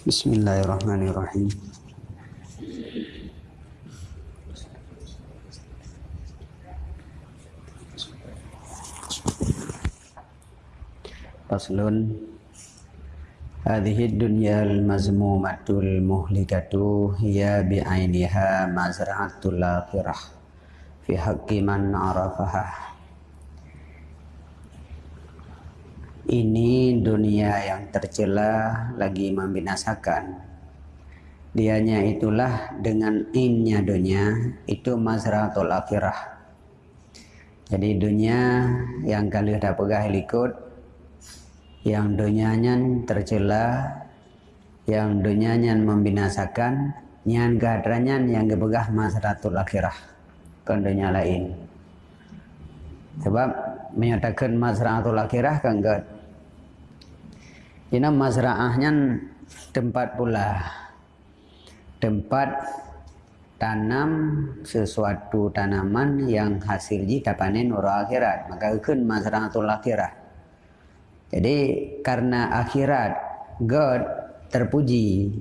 Bismillahirrahmanirrahim. Faslun Hadhihi dunya al-mazmumatul muhlikatu hiya bi'ainiha mazra'atul akhirah fi haqqi man arafaha Ini dunia yang tercela lagi membinasakan. Dianya itulah dengan innya dunia itu mazratul akhirah. Jadi dunia yang kalian dah pegah ikut yang dunianya tercela yang dunianya membinasakan yang kehadrannya yang dipegah mazratul akhirah ke dunia lain. Sebab menyatakan mazratul akhirah kan ini mazra'ahnya tempat pula. Tempat tanam sesuatu tanaman yang hasil jika panen ura akhirat. Maka ikut mazra'atul akhirat. Jadi karena akhirat God terpuji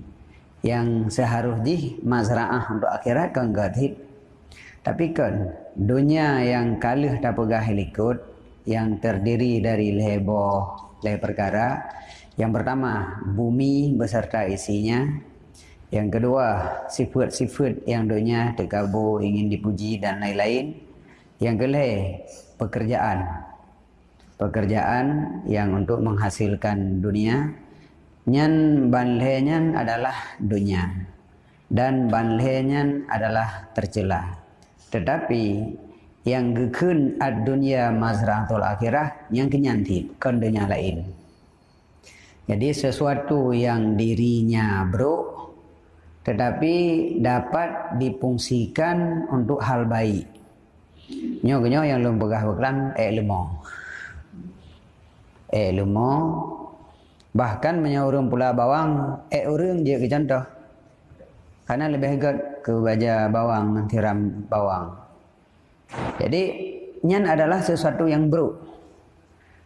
yang seharusnya mazra'ah untuk akhirat kan God hit. Tapi kan dunia yang kalah tak pegah ikut yang terdiri dari leboh leh perkara yang pertama, bumi beserta isinya. Yang kedua, sifat-sifat yang dunia terkabur, ingin dipuji dan lain-lain. Yang kelih, pekerjaan. Pekerjaan yang untuk menghasilkan dunia. Nyan banlehnya adalah dunia. Dan banlehnya adalah tercela. Tetapi yang gekun ad dunia mazratul akhirah yang kenyantip kan dunia lain. Jadi sesuatu yang dirinya bro tetapi dapat dipungsikan untuk hal baik. Nyo-nyo yang lum pegah beklam eh lemo. Eh lemo bahkan menyuruh pula bawang eh urung je ke contoh. Karena lebih hegat ke baja bawang tiram bawang. Jadi nyan adalah sesuatu yang bro.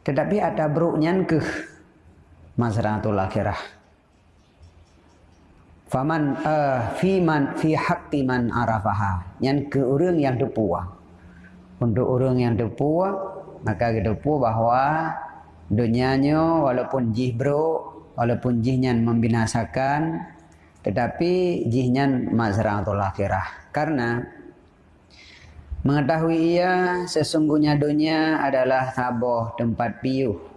Tetapi ada bro nyan ke mazratul akhirah. Faman uh, fi man fi haqqi man arafaha. Yang ke orang yang depua. Untuk orang yang depua maka kita depu bahawa dunianya walaupun jihbro walaupun jihnya membinasakan tetapi jihnya mazratul akhirah. Karena mengetahui ia sesungguhnya dunia adalah taboh tempat piuh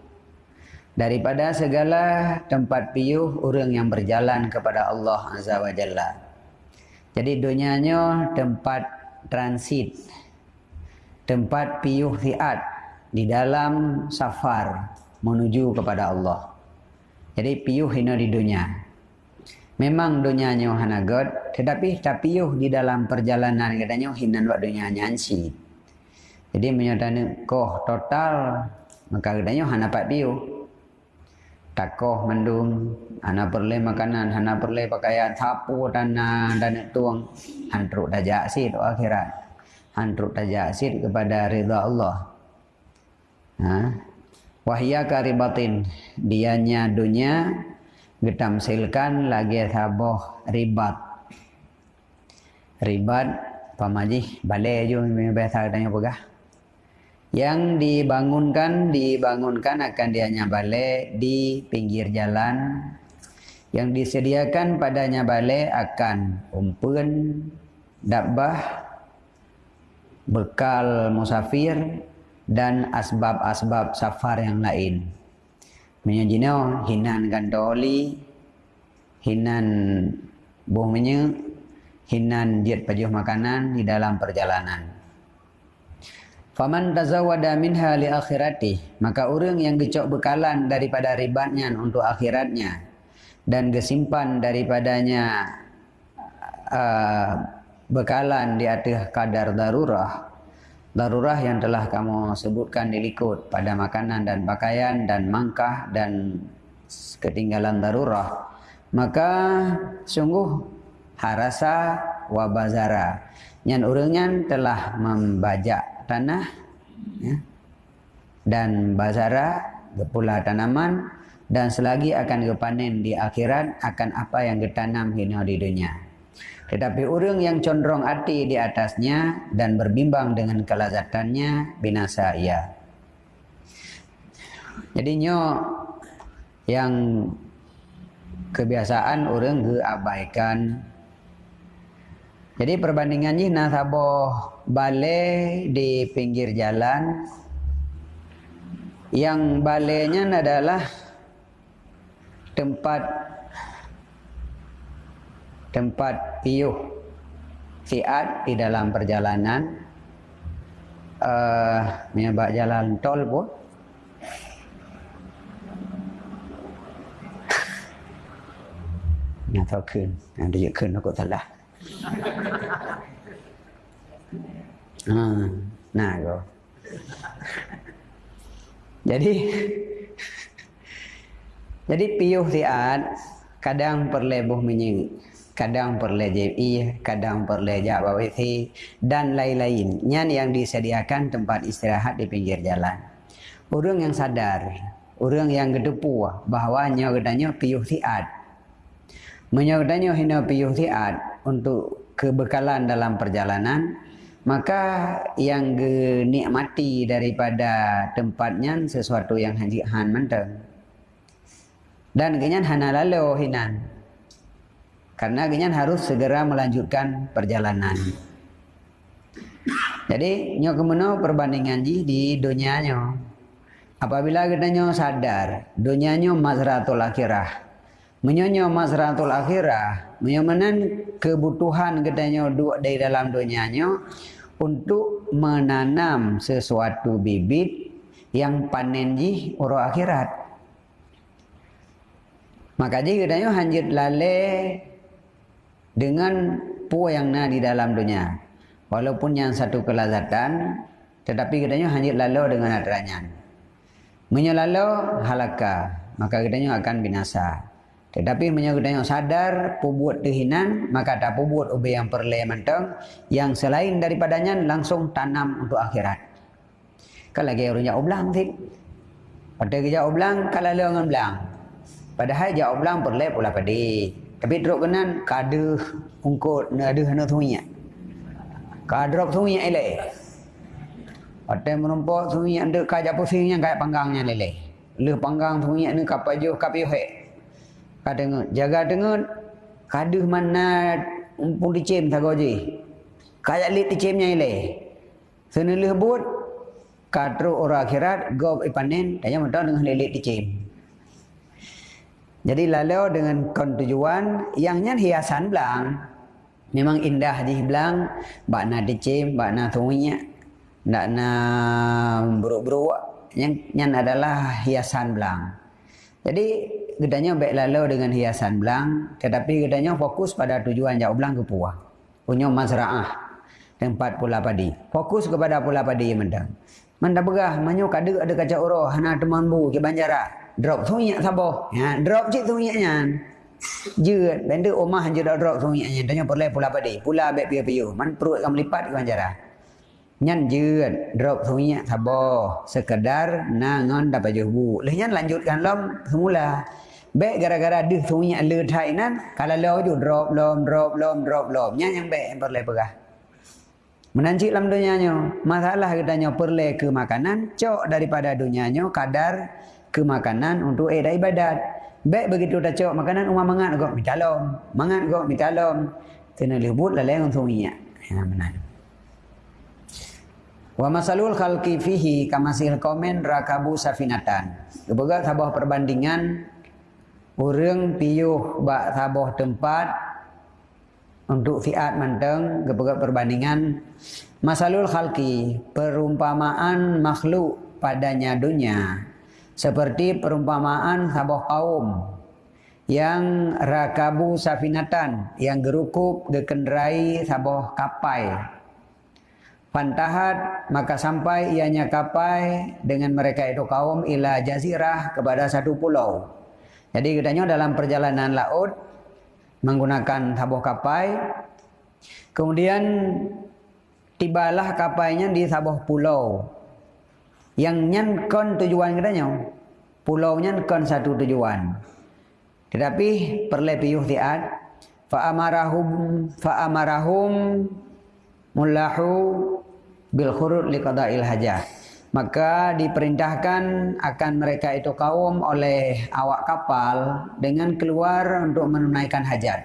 daripada segala tempat piuh orang yang berjalan kepada Allah Azza wa Jalla. Jadi dunianya tempat transit, tempat piuh fiat di dalam safar menuju kepada Allah. Jadi piuh ini di dunia. Memang dunianya hana God, tetapi tak piuh di dalam perjalanan katanya hinan buat dunia nyansi. Jadi menyatakan koh total maka katanya hana pak piuh takoh mendung. Ana perle makanan ana perle pakaian. Sapu dan dan tuang. Hantruk dajak sid akhirat. Hantruk dajak sid kepada ridha Allah. Ha? Wahya karibatin. Dianya dunia getamsilkan lagi saboh ribat. Ribat pamajih balai jo biasa tanya pegah yang dibangunkan dibangunkan akan dianya balai di pinggir jalan. Yang disediakan padanya balai akan umpun dabbah bekal musafir dan asbab-asbab safar yang lain. Menyajino hinan gantoli hinan bumenya hinan diet pajuh makanan di dalam perjalanan Faman tazawwada minha li akhirati maka orang yang gecok bekalan daripada ribatnya untuk akhiratnya dan gesimpan daripadanya uh, bekalan di atas kadar darurah darurah yang telah kamu sebutkan di likut pada makanan dan pakaian dan mangkah dan ketinggalan darurah maka sungguh harasa wabazara yang orangnya telah membajak tanah ya. dan bazara pula tanaman dan selagi akan kepanen di akhirat akan apa yang ditanam hina di dunia. Tetapi orang yang condong hati di atasnya dan berbimbang dengan kelazatannya binasa ia. Jadi nyo yang kebiasaan orang keabaikan. Jadi perbandingannya nasabah balai di pinggir jalan. Yang balainya adalah tempat tempat piuh fiat di dalam perjalanan. Uh, menyebab jalan tol pun. Nak tahu kun, nak kun aku salah. Ha, nah go. Jadi jadi piuh tiat kadang perlebuh menying, kadang perle JI, kadang perle Jabawithi dan lain-lain. Nyan yang disediakan tempat istirahat di pinggir jalan. Orang yang sadar, orang yang gedepu bahawa nyawadanya piuh tiat. Menyawadanya hina piuh tiat untuk kebekalan dalam perjalanan, maka yang dinikmati daripada tempatnya sesuatu yang haji han menteng dan kenyan hana lalu hinan. Karena kenyan harus segera melanjutkan perjalanan. Jadi nyo kemana perbandingan ji di dunia nyo. Apabila kita nyo sadar dunia nyo mazratul akhirah menyonyo mazratul akhirah menyomanan kebutuhan kita nyo dua dari dalam dunia nyo untuk menanam sesuatu bibit yang panen ji uro akhirat. Maka ji katanya hanjit lale dengan pu yang na di dalam dunia. Walaupun yang satu kelazatan, tetapi katanya hanjit lalu dengan adanya. Menyelalu halaka, maka katanya akan binasa. Tetapi menyebutnya sadar pubut kehinan maka tak pubut ubi yang perle mentang yang selain daripadanya langsung tanam untuk akhirat. Kalau lagi orangnya oblang tik. Pada kerja oblang kalau lengan belang. Padahal jauh oblang perle pula padi. Tapi drop kenan kade ungkut ada hana thunya. Kadrop thunya ele. Pada menumpuk thunya ada kajak pusingnya kayak panggangnya lele. Le panggang thunya ni kapajuh kapiuh kadang jaga dengan kaduh mana umpun dicem tak goji kayak lit dicemnya ile senelih buat katro orang akhirat gob ipanen tanya mentah dengan lilit dicem jadi lalu dengan kontujuan yang nyan hiasan belang. Memang indah di belang. Bakna dicem bakna tunginya nak na buruk-buruk yang nyan adalah hiasan belang. Jadi gedanya baik lalu dengan hiasan belang tetapi gedanya fokus pada tujuan jauh belang ke puah. Punya mazra'ah tempat pula padi. Fokus kepada pula padi yang mendang. Manda begah manyo kada ada kaca uro hana teman bu ke banjara. Drop sunyak sabo ya drop cik sunyaknya je benda omah je drop sunyaknya tanya perle pula padi. Pula baik piu-piu. Man perut kamu lipat ke banjara. Nyan je drop sunyak sabo sekedar nangon dapat jubu. Leh lanjutkan lom semula Baik gara-gara dia sunyi le thai nan kalau lo ju drop lom drop lom drop lom nya yang baik yang perle pegah. Menanci dalam dunianya masalah katanya perle ke makanan cok daripada dunianya kadar ke makanan untuk eh ibadat. Baik begitu dah cok makanan umah mangat kok minta lom, mangat kok minta lom. Kena lebut lah leng sunyi ya. Ya benar. Wa masalul khalqi fihi kamasil komen rakabu safinatan. Kebegat sebuah perbandingan Orang piuh bak saboh tempat untuk fiat manteng kepada perbandingan masalul khalqi perumpamaan makhluk padanya dunia seperti perumpamaan saboh kaum yang rakabu safinatan yang gerukup gekenderai saboh kapai. Pantahat maka sampai ianya kapai dengan mereka itu kaum ila jazirah kepada satu pulau jadi katanya dalam perjalanan laut menggunakan sabuh kapai. Kemudian tibalah kapainya di sabuh pulau. Yang nyankon tujuan katanya. pulaunya kan satu tujuan. Tetapi perle piyuh tiat fa amarahum fa amarahum mullahu bil khurud liqada'il hajah. Maka diperintahkan akan mereka itu kaum oleh awak kapal dengan keluar untuk menunaikan hajat.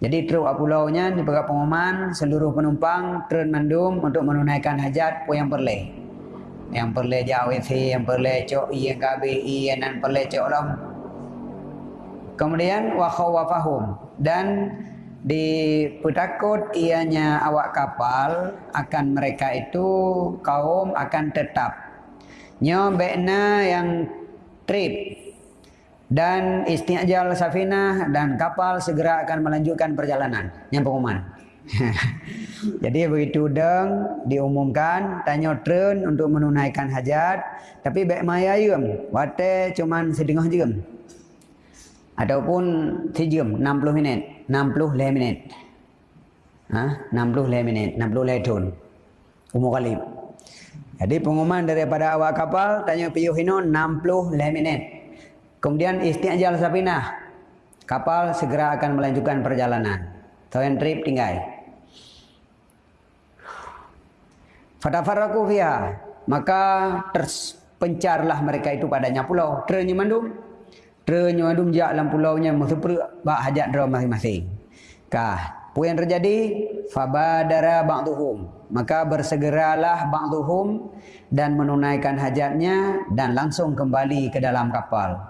Jadi truk pulaunya diberi pengumuman seluruh penumpang turun mandum untuk menunaikan hajat pun yang perle. Yang perle jauh WC, yang perle cok i yang KBI, yang perle cok lam. Kemudian wa khawafahum dan dipetakut ianya awak kapal akan mereka itu kaum akan tetap. Nyobekna yang trip. Dan istiajal safina dan kapal segera akan melanjutkan perjalanan. Yang pengumuman. Jadi begitu deng diumumkan tanya tren untuk menunaikan hajat. Tapi baik maya yum wate cuman sedengah jam ataupun sejam 60 minit 60 minit ha 60 minit 60 letun umur kali jadi pengumuman daripada awak kapal tanya piyuh hino 60 minit Kemudian isti'jal sapinah. Kapal segera akan melanjutkan perjalanan. Toyen trip tinggal. Fatafarraku fiha. Maka terpencarlah mereka itu padanya pulau. Ternya mandum. Ternya mandum jak dalam pulaunya. Musupur bak hajat dera masing-masing. Kah. Apa yang terjadi? Fabadara ba'duhum. Maka bersegeralah ba'duhum dan menunaikan hajatnya dan langsung kembali ke dalam kapal.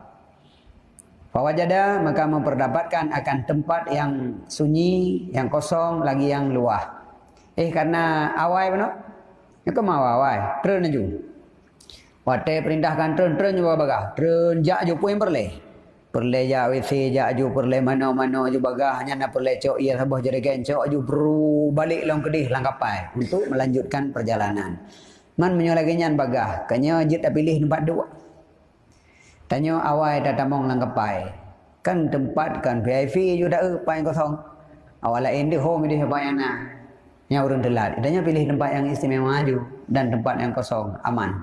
Fawajada maka memperdapatkan akan tempat yang sunyi, yang kosong, lagi yang luah. Eh karena awai mana? Ya ke mau awai? Tren aja. Wate perintahkan tren tren juga bagah. Tren jak ju pun perle. Perle jak WC jak ju perle mana-mana ju bagah hanya nak perle cok ia sabah jerigen cok ju perlu balik long kedih langkapai untuk melanjutkan perjalanan. Man menyolaginya bagah. Kanya jit pilih tempat dua. Tanya awal dah tamong lang kepai. Kan tempat kan VIP juga dah apa yang kosong. Awal lain dia home dia apa yang nak. Telat. Tanya pilih tempat yang istimewa maju dan tempat yang kosong aman.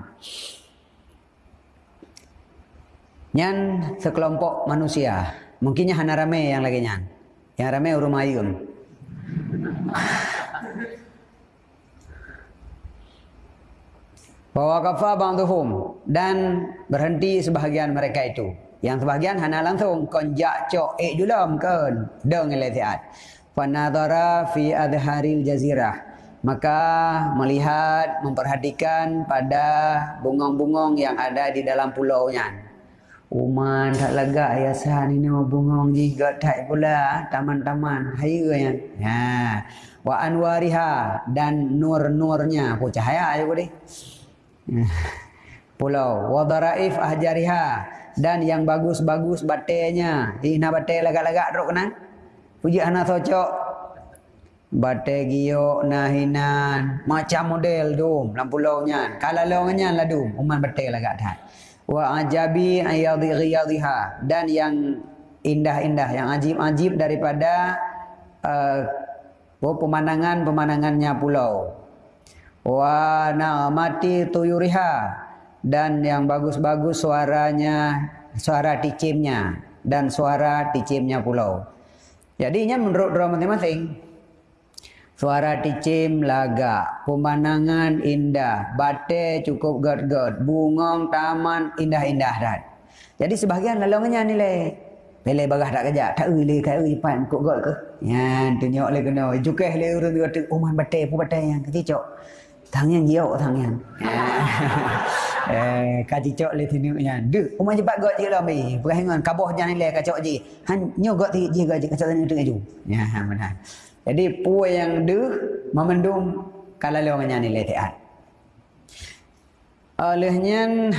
Nyan sekelompok manusia. Mungkinnya hana rame yang lagi nyan. Yang rame urung mayun. Bahwa kafa ba'duhum dan berhenti sebahagian mereka itu. Yang sebahagian hana langsung konjak cok ek julam kan deng letiat. Fanadara fi adharil jazirah. Maka melihat memperhatikan pada bungong-bungong yang ada di dalam pulaunya. Uman tak lega ya san ini mau bungong ni gak tak pula. Taman-taman hayanya. Ya. Wa anwariha dan nur-nurnya. Ku cahaya ayo deh. pulau. Wadaraif ahjariha dan yang bagus-bagus batenya ina bate lagak-lagak rok kena puji ana socok. Bate giyo nahinan macam model dum lam pulau nya kala longnya la dum. Uman bate lagak tat wa ajabi ayadhi dan yang indah-indah yang ajib-ajib daripada uh, pemandangan-pemandangannya pulau. Wa mati tuyuriha. Dan yang bagus-bagus suaranya suara ticimnya dan suara ticimnya pulau. Jadinya menurut drama masing-masing suara ticim laga, pemandangan indah, bate cukup gad-gad, bungong taman indah-indah dah. Jadi sebahagian lalongnya nilai Pele bagah tak kerja, tak uli kai uli pan kok gol ke. Ya, tunjuk le kena. Jukeh le urang tu uman bate pu bate yang kecok. Tangan giok tangan. eh kaji cok le tinu nya. De, umah jebat got je lah mi. Perahangan kaboh jangan le kacok je. Han nyo got ti je kacok tanu tengah ju. Ya, benar. Jadi pu yang de memendung kalau le orang ni le taat. Olehnya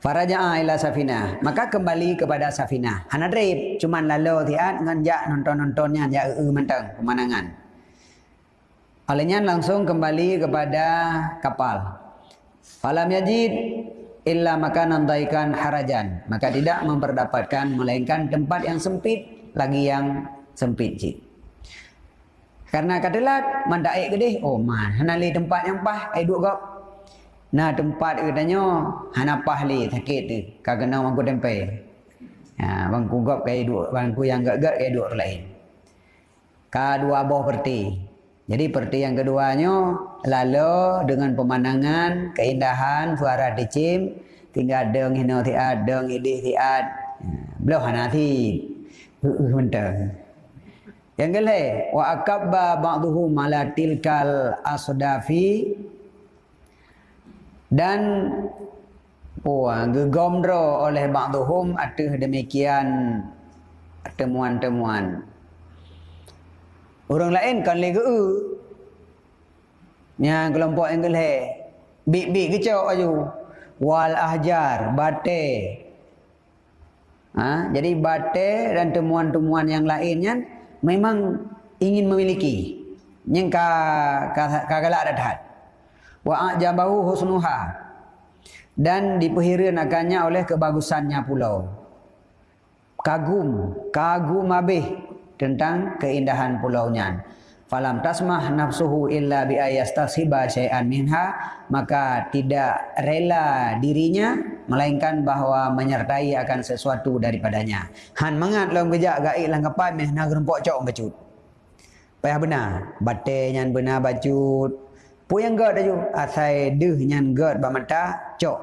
Faraja'a ila safina. Maka kembali kepada safina. Hana drip. Cuman lalu tiat nganjak nonton-nontonnya. Ya e mentang pemandangan. Olehnya langsung kembali kepada kapal. Falam yajid illa maka nandaikan harajan. Maka tidak memperdapatkan melainkan tempat yang sempit lagi yang sempit cik. Karena katelat mandak air gede, oh man, hanali tempat yang pah, air dua gap. Nah tempat katanya hana pahli sakit tu. Kagena bangku tempe. Ha, bangku gop kayak dua, bangku yang gak-gak kayak dua lain. Ka dua boh perti. Jadi perti yang keduanya lalu dengan pemandangan, keindahan, suara dicim, tinggal deng hino tiad, deng idih tiad. Ha, belum hana ti. Uh. Yang kelih wa akabba ba'dhum ala tilkal asdafi dan oh, gegomdro oleh ba'duhum ada demikian temuan-temuan. Orang lain kan lagi u. Yang kelompok yang gelhe. Bik-bik kecok aju. Wal ahjar, bate. Ha? Jadi bate dan temuan-temuan yang lainnya memang ingin memiliki. Yang ka, ka, galak dahat. Wa ajabahu husnuha dan diperhiranakannya oleh kebagusannya pulau. Kagum kagum habis tentang keindahan pulaunya. Falam tasmah nafsuhu illa bi ayastasiba syai'an minha maka tidak rela dirinya melainkan bahawa menyertai akan sesuatu daripadanya han mangat long kejak gaik lang kapai meh nak rempok cok bacut payah benar batenya benar bacut Pu yang gad aju asai deh nyan gad ba mata cok.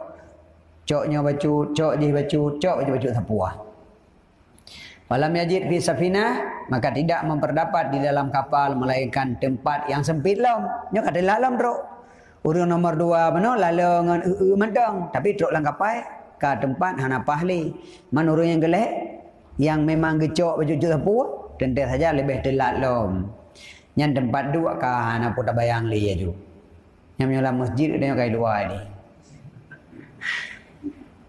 Coknya bacu, cok je bacu, cok je bacu sapuah. Malam yajid fi safina maka tidak memperdapat di dalam kapal melainkan tempat yang sempit lam. Nyo kata lalam bro. Urang nomor dua mana lalu ngan e e mandang tapi truk lang kapal ke tempat hana pahli. Man urang yang gelek yang memang gecok baju sapuah tentu saja lebih telat lam. Yang tempat dua kah hana putar bayang li juga yang menyolat masjid dia kai luar ni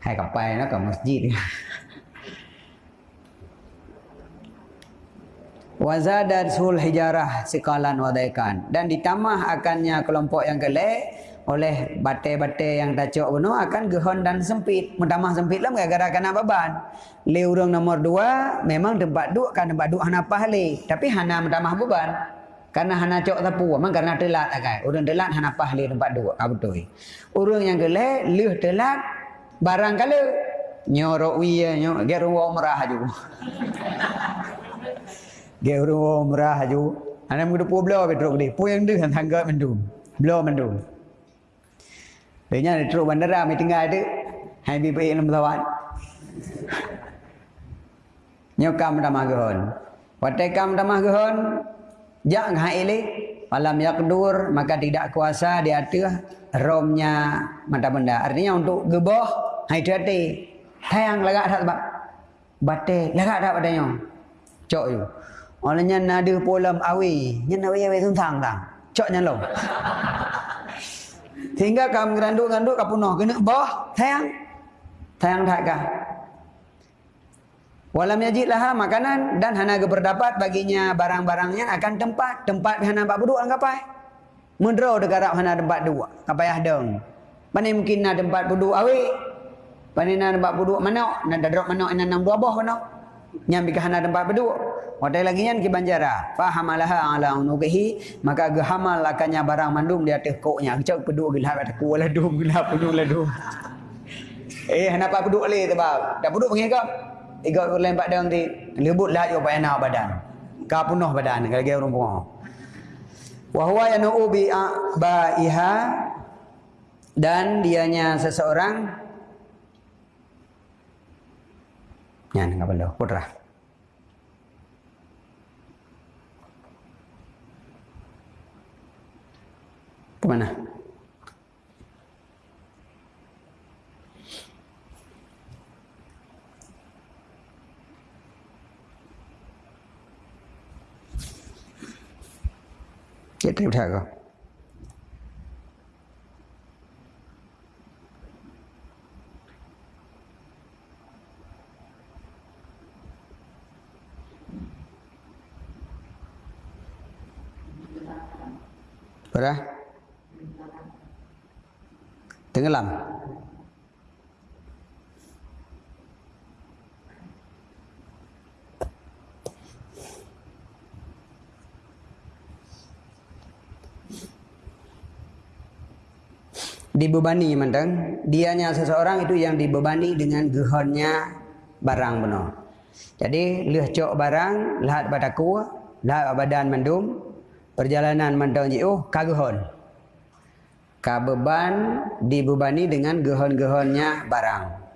hai kapal nó ke masjid Wazadat sul hijarah sekalan wadaikan dan ditambah akannya kelompok yang kelek oleh bate-bate yang tacok bunuh akan gehon dan sempit. Mentamah sempit lah gara-gara kena beban. Le urang nomor dua memang tempat duk kan tempat duk hana pahli. Tapi hana mentamah beban. Karena hana cok tapu, memang karena telat agai. Orang telat hana pah li tempat dua. Apa betul? Orang yang gelek leh telat barang kala nyorok wiya nyorok umrah aju. ge rumah umrah aju. Ana muda pu blo betruk di. Pu yang deh tangga mendum. Blo mendum. Dia ni truk bandara mi tinggal ada. Hai bi pe lam tawat. Nyokam dah magahon. Watekam dah magahon. Jak haile malam yakdur maka tidak kuasa di atas romnya mata benda. Artinya untuk geboh hai hati tayang lagak tak sebab bate lagak tak padanya. Cok you. Olehnya nada polam awi, nya awi awi tuntang tang. Cok nya lo. Sehingga kam geranduk-ganduk kapunoh kena boh tayang. Tayang tak kah? Walam yajid laha makanan dan hana berdapat baginya barang-barangnya akan tempat. Tempat hana bak duduk anggapai. Mendro degarap hana tempat dua. Kapayah dong. Mana mungkin na tempat duduk awi. Mana na tempat duduk mana? Na dadrok mana enam dua boh mana? Ke hana tempat duduk. Wadai lagi yang ki banjara. Fahamalaha ala unubihi. Maka gehamal akannya barang mandum di atas koknya. Kecak peduk gelap atas kuala dum. Gelap peduk lah dum. Eh, hana pak peduk le tebab. Dah peduk pengikap. Iga lain pak dang di lebut lah yo payah badan. Ka penuh badan kalau dia orang puang. Wa huwa yanu bi baiha dan dianya seseorang ഞാൻ നിങ്ങൾക്കല്ലോ കൊട്ടറാ Kemana? Chết tiếp theo không? Berapa? Tenggelam. dibebani mentang dianya seseorang itu yang dibebani dengan gehonnya barang benar jadi leh cok barang lahat bataku lahat badan mendum perjalanan mentang jauh kagehon kabeban dibebani dengan gehon-gehonnya barang.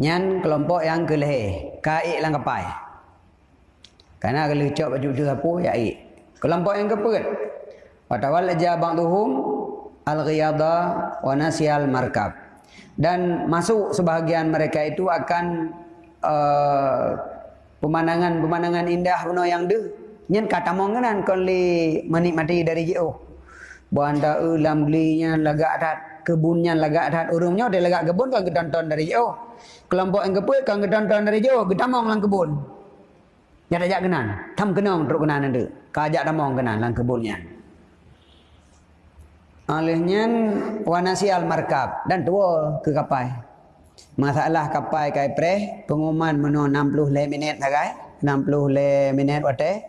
Nyan kelompok yang kelehe. Kaik lang kapai karena kalau cok baju tu apa ya ik kelompok yang kepet Watawalaja ba'duhum al-ghiyada wa nasyal markab. Dan masuk sebahagian mereka itu akan uh, pemandangan-pemandangan indah puno yang de nyen kata mongenan kon li menikmati dari jauh. Banda ulam glinya lagak adat kebunnya lagak adat urungnya dia lagak kebun kan gedonton dari jauh. Kelompok yang kepul kan gedonton dari jauh gedamong lang kebun. Ya tak kenan. Tam kenong teruk kenan nende. Kajak damong kenan lang kebunnya. Alihnya wanasi al markab dan tua ke kapal. Masalah kapal kai pre pengumuman meno 60 le minit sagai 60 le minit wate.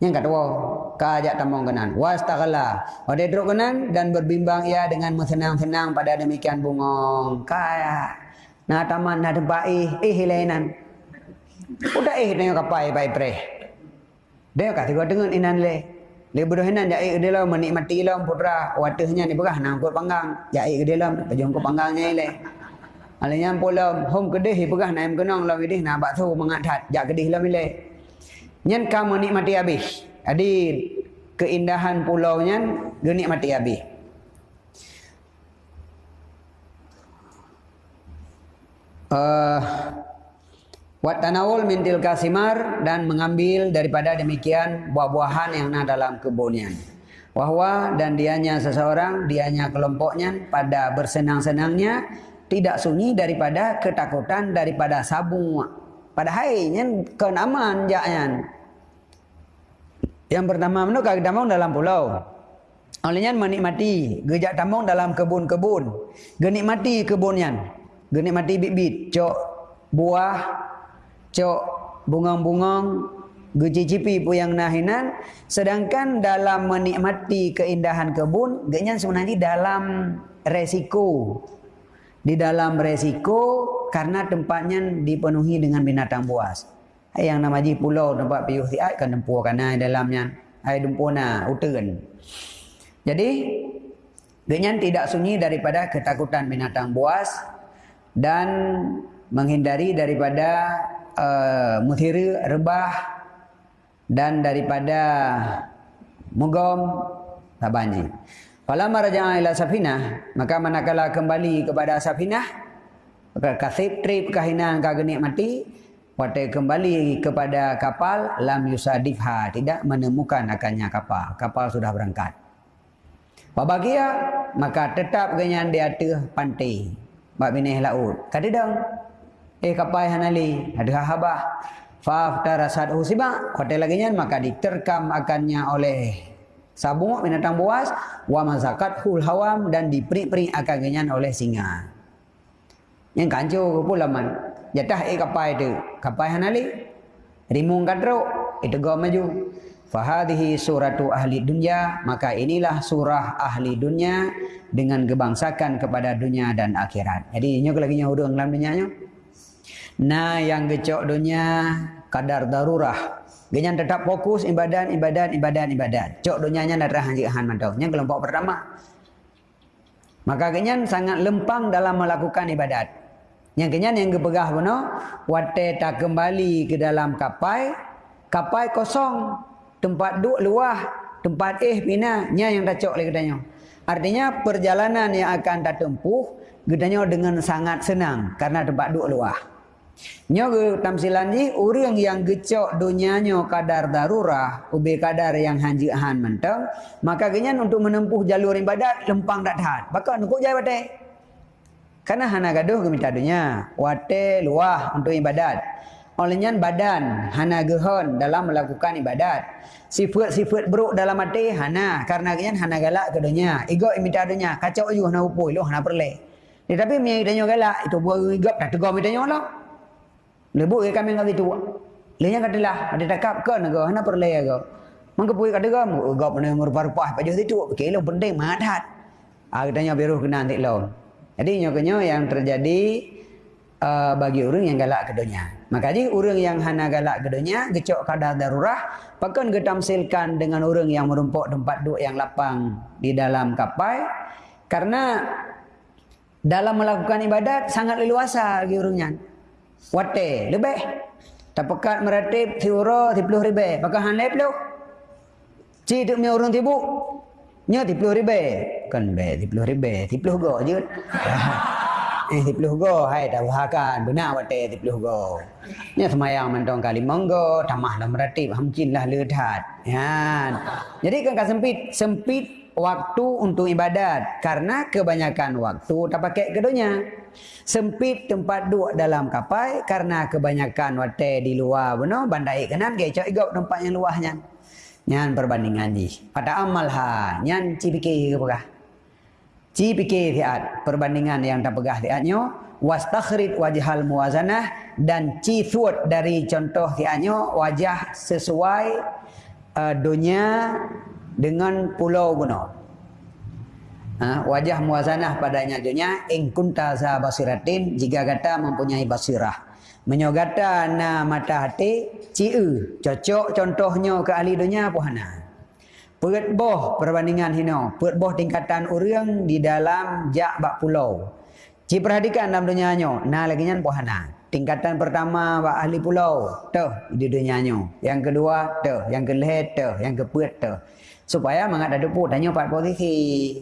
Yang kedua, kajak tamong kenan. Wastaghala. Wade druk kenan dan berbimbang ia dengan senang-senang pada demikian bungong. Kaya. Nah taman nah tempat ih ih hilainan. Udah ih dengan kapal pai pre. Dia kata gua dengan inan le. Dia berhenan jai ke dalam menikmati dalam putra watahnya ni berah kot panggang jai pejong ko panggangnya ile. Alanya pula hom kedih berah naim kenong lawi dih na bak tu mengadat jak kedih lam ile. Nyen kamu nikmati habis. Jadi keindahan pulau nyen genikmati habis. Uh, Wat tanawul mintil kasimar dan mengambil daripada demikian buah-buahan yang ada dalam kebunnya. Wahwa dan dianya seseorang, dianya kelompoknya pada bersenang-senangnya tidak sunyi daripada ketakutan daripada sabung. Pada hainya kenaman jaknya. Yang pertama menurut kaki tamong dalam pulau. Olehnya menikmati gejak tamong dalam kebun-kebun. Genikmati kebunnya. Genikmati bibit, cok buah cok bungang-bungang gecicipi pun yang nahinan sedangkan dalam menikmati keindahan kebun genyan sebenarnya dalam resiko di dalam resiko karena tempatnya dipenuhi dengan binatang buas. Yang nama ji pulau tempat piuh ti ai kan dempu kana dalamnya. Ai dempuna uteun jadi genyan tidak sunyi daripada ketakutan binatang buas dan menghindari daripada uh, muthira rebah dan daripada mugom tabanji. Fala marja'a ila safinah, maka manakala kembali kepada safinah, maka kasib trip kahinan kagenik mati, pada kembali kepada kapal lam yusadifha, tidak menemukan akannya kapal. Kapal sudah berangkat. Wabagia, maka tetap genyan di atas pantai. Bak binih laut. Kata dong, eh kapai hanali ada habah fa tarasat usiba hotel lagi maka diterkam akannya oleh sabung binatang buas wa mazakat hul hawam dan diperi-peri akannya oleh singa. Yang kanjo pula man jatah eh kapai itu kapai hanali. Rimung kadro itu go maju. Fahadihi suratu ahli dunia Maka inilah surah ahli dunia Dengan gebangsakan kepada dunia dan akhirat. Jadi ini lagi hudung dalam dunia Nah yang gecok dunia kadar darurah. Genyan tetap fokus ibadat, ibadat, ibadat, ibadat. Cok dunianya nak rahan jikahan mantau. Yang kelompok pertama. Maka genyan sangat lempang dalam melakukan ibadat. Yang genyan yang kepegah benar. Wate tak kembali ke dalam kapai. Kapai kosong. Tempat duk luah. Tempat eh pina. Nya yang tak cok lagi. Artinya perjalanan yang akan tak tempuh. Gedanya dengan sangat senang. Karena tempat duk luah. Nyo tamsilan orang yang gecok dunianya kadar darurah, ubi kadar yang hanji han mentang, maka genyan untuk menempuh jalur ibadat lempang dak tahan. Bakal nukuk jaya bate. Karena hana gaduh ke minta dunia, wate luah untuk ibadat. Olehnya badan hana gehon dalam melakukan ibadat. Sifat-sifat buruk dalam hati hana karena genyan hana galak ke dunia. Ego minta dunia, kacau juga hana upui, lo hana perle. Tetapi mi danyo galak itu buat igap dah tegur mi danyo lah. Lebuk ke kami ngerti tua. Lenya katalah ada takap ke nego hana perle ke. Mengkepui kata kamu, gap mana merupa-rupa pada situ. Kelo penting madat. Ah katanya biru kena nanti lo. Jadi nyokonyo yang terjadi uh, bagi orang yang galak ke dunia. Maka jadi orang yang hana galak ke dunia, gecok kadar darurah, pakan getamsilkan dengan orang yang merumpuk tempat duduk yang lapang di dalam kapal. Karena dalam melakukan ibadat sangat leluasa bagi orangnya. Wate, lebih. Tak pekat meratib, tiura, tipuluh ribu. Pakai hanlep lu. Cik tu punya orang tibu. Nya tipuluh ribu. Kan be, tipuluh ribu. Tipuluh go je. eh, tipuluh go. Hai, dah bahakan. Benar wate, tipuluh go. Nya semayang mentong kali monggo. Tamah lah meratib. Hamcin lah ledat. Ya. Jadi kan sempit. Sempit waktu untuk ibadat. Karena kebanyakan waktu tak pakai kedunya. Sempit tempat duduk dalam kapal. Karena kebanyakan waktu di luar. Benar, bandai kanan. Gecok igok tempat yang luahnya. Nyan perbandingan ni. Pada amal ha, nyan ci fikir ke pegah. Ci fikir tiat perbandingan yang tak pegah tiatnya wastakhrid wajhal muwazanah dan ci thut dari contoh tiatnya wajah sesuai uh, dunia dengan pulau guna. Ha, wajah muwazanah padanya dunia in kunta za basiratin jika kata mempunyai basirah menyogata na mata hati ciu cocok contohnya ke ahli dunia apa hana Perit boh perbandingan hino. Perit boh tingkatan orang di dalam jak bak pulau. Ci perhatikan dalam dunia nyo. Nah lagi nyan pohana. Tingkatan pertama bak ahli pulau. Tuh di dunia nyo. Yang kedua tuh. Yang kelih tuh. Yang keput tuh. supaya mengada dupu danyo pat bodhithi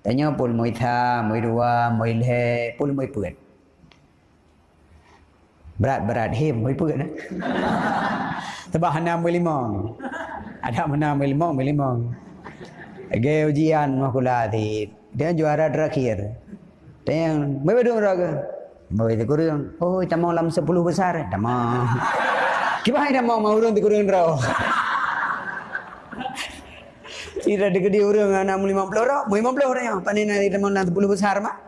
danyo pul moi tha moi dua moi le pul moi puat berat berat he moi puat eh sebab hana moi limong ada mana moi limong moi limong ge ujian makula di dia juara terakhir dia yang mai bedu raga mai di kurung oh tamong lam 10 besar tamong kibai tamong mau urun di kurung rau Tidak dekat dia orang anak 50 orang, 50 orang yang panen tamang lam 10 besar mah.